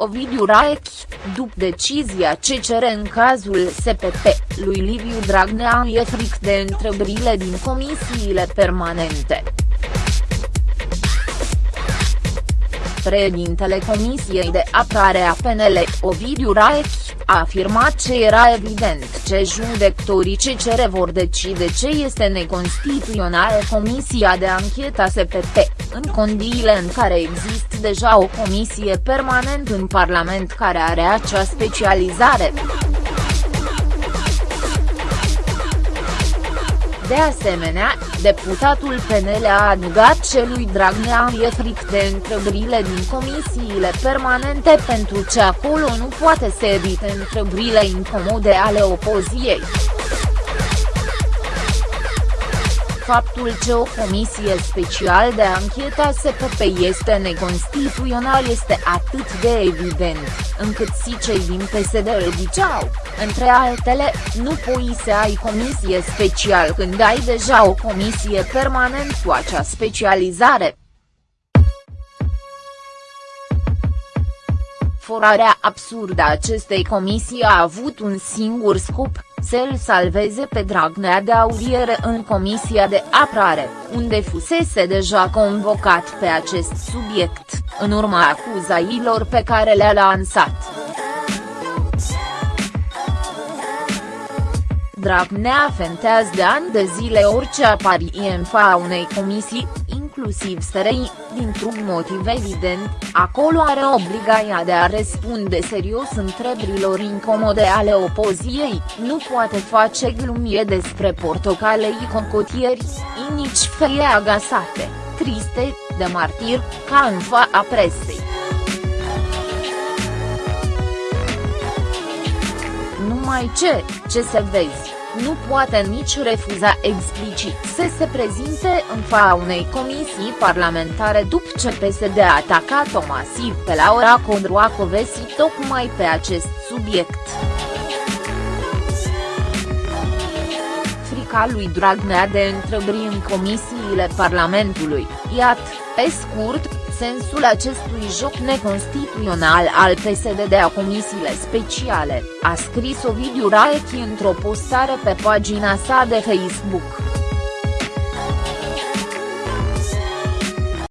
Ovidiu Raechi, după decizia ce cere în cazul SPP, lui Liviu Dragnea e fric de întrebările din comisiile permanente. Președintele Comisiei de Apărare a PNL, Ovidiu Raechi, a afirmat ce era evident ce judecătorii ce cere vor decide ce este neconstituțional Comisia de Anchetă SPP, în condiile în care există deja o comisie permanent în Parlament care are acea specializare. De asemenea, deputatul PNL a adăugat că lui Dragnea e fric de întrebările din comisiile permanente pentru ce acolo nu poate să evite întrebările incomode ale opoziției. Faptul că o comisie special de anchetă SPP este neconstituțional este atât de evident, încât si cei din PSD îl ziceau, între altele, nu poți să ai comisie special când ai deja o comisie permanent cu acea specializare. Forarea absurdă a acestei comisii a avut un singur scop, să-l salveze pe Dragnea de audiere în Comisia de Apărare, unde fusese deja convocat pe acest subiect, în urma acuzailor pe care le-a lansat. Dragnea fentează de ani de zile orice aparie în fa unei comisii, inclusiv SRI, dintr-un motiv evident, acolo are obligația de a răspunde serios întrebărilor incomode ale opoziției, nu poate face glumie despre portocalei cocotieri, nici feie agasate, triste, de martir, ca în a presei. Numai ce, ce să vezi nu poate nici refuza explicit să se prezinte în fața unei comisii parlamentare după ce PSD a atacat-o masiv pe Laura Condroacovesi tocmai pe acest subiect. Frica lui Dragnea de întrebări în comisiile Parlamentului, iată, pe scurt, sensul acestui joc neconstituțional al PSD de a comisiile speciale, a scris Ovidiu Raechi într-o postare pe pagina sa de Facebook.